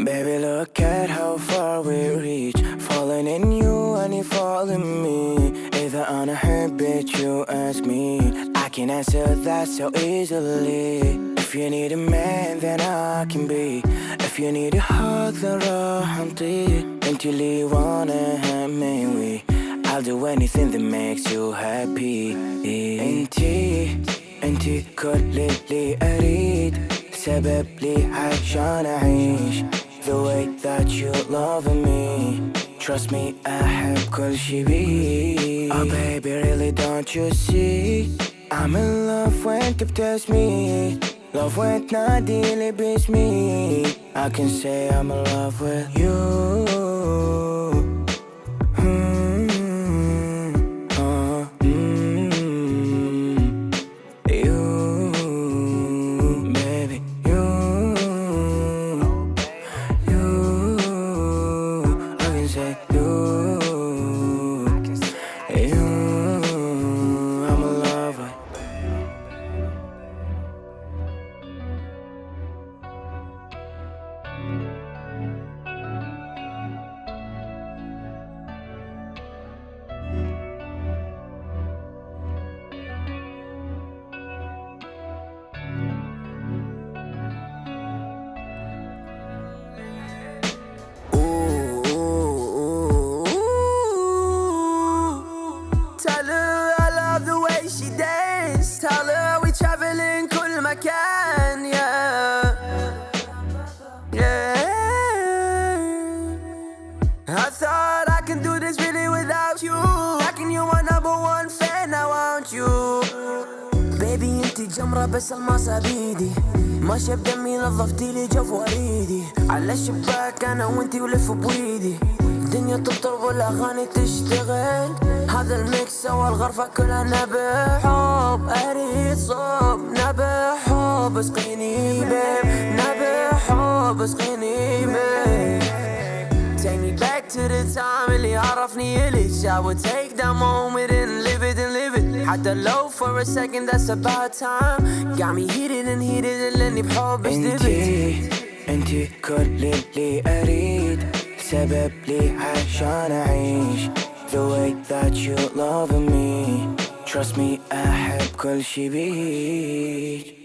Baby, look at how far we reach. Falling in you and you fall in me. Either on a hurt, bitch, you ask me. I can answer that so easily. If you need a man, then I can be. If you need a hug, then راحتي. انت اللي wanna have me we. I'll do anything that makes you happy. انتي انتي كل اللي اريد. سبب لي عشان اعيش. Trust me, I have cause she be. Oh baby, really don't you see? I'm in love when you tells me. Love when not dealing beats me. I can say I'm in love with you. I مكان. Yeah. Yeah. I thought I can do this really without you. Lacking you my number one fan. I want you. بيبي انتي جمرة بس الماسة بيدي ماشية بدمي نظفتي لي وريدي على الشباك أنا وانتي ولف بويدي الدنيا تطرب والأغاني تشتغل هذا الميكس سوى الغرفة كلها نبع حب أريد صوب نبع حب اسقيني بيب نبع حب اسقيني بيب Take me back to the time اللي عرفني إليش I would take that moment and live it and live it حتى لو for a second that's about time Got me heated and heated لأني بحب اشتبت انتي انتي كل اللي اريد سبب لي عشان اعيش The way that you love me Trust me احب كل شي بيك